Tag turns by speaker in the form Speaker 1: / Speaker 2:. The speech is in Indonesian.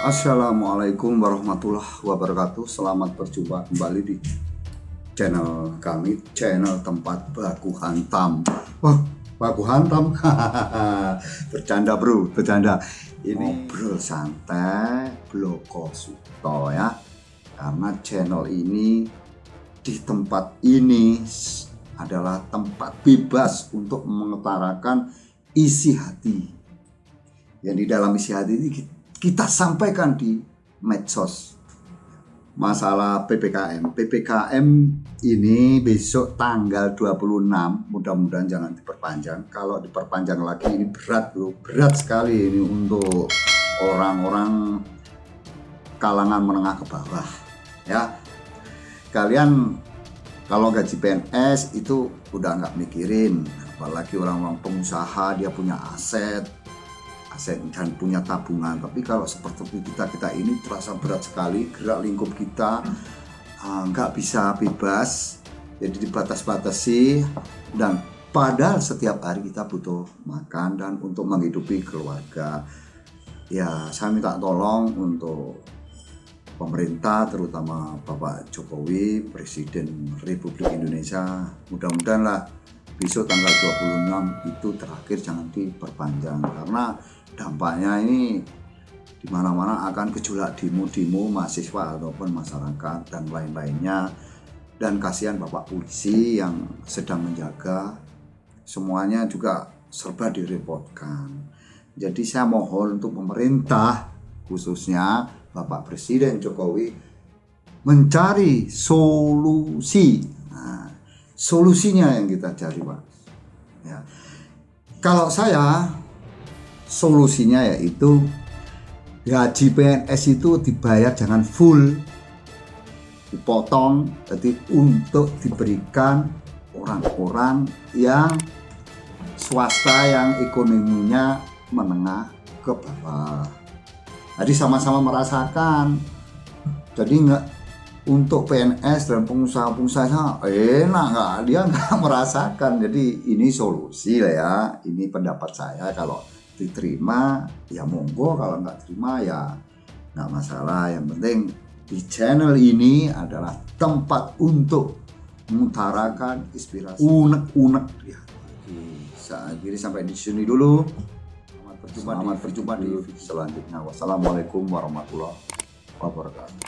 Speaker 1: Assalamualaikum warahmatullahi wabarakatuh. Selamat berjumpa kembali di channel kami Channel tempat baku hantam. Wah baku hantam. Bercanda bro, bercanda. Ini bro santai Bloko Suto ya. Karena channel ini Di tempat ini Adalah tempat bebas Untuk mengutarakan isi hati. Yang di dalam isi hati ini kita sampaikan di medsos masalah PPKM. PPKM ini besok tanggal 26, mudah-mudahan jangan diperpanjang. Kalau diperpanjang lagi ini berat loh, berat sekali ini untuk orang-orang kalangan menengah ke bawah. Ya, kalian kalau gaji PNS itu udah nggak mikirin, apalagi orang-orang pengusaha dia punya aset, aset dan punya tabungan. Tapi kalau seperti kita kita ini terasa berat sekali gerak lingkup kita uh, nggak bisa bebas jadi dibatas-batasi dan padahal setiap hari kita butuh makan dan untuk menghidupi keluarga. Ya saya minta tolong untuk pemerintah terutama Bapak Jokowi Presiden Republik Indonesia mudah-mudahan lah besok tanggal 26 itu terakhir jangan diperpanjang karena dampaknya ini di mana-mana akan gejolak demo-demo mahasiswa ataupun masyarakat dan lain-lainnya. Dan kasihan bapak polisi yang sedang menjaga semuanya juga serba direpotkan. Jadi saya mohon untuk pemerintah khususnya Bapak Presiden Jokowi mencari solusi. Nah, solusinya yang kita cari pak. Ya. Kalau saya solusinya yaitu gaji PNS itu dibayar jangan full dipotong jadi untuk diberikan orang-orang yang swasta yang ekonominya menengah ke bawah. Jadi sama-sama merasakan. Jadi nggak untuk PNS dan pengusaha-pengusaha enak nggak? Dia nggak merasakan. Jadi ini solusi lah ya. Ini pendapat saya kalau diterima ya monggo kalau nggak terima ya nggak masalah. Yang penting di channel ini adalah tempat untuk mengutarakan inspirasi. Unek-unek ya saat ini sampai di sini dulu. Selamat berjumpa selamat di berjumpa di video selanjutnya. Wassalamualaikum warahmatullahi wabarakatuh.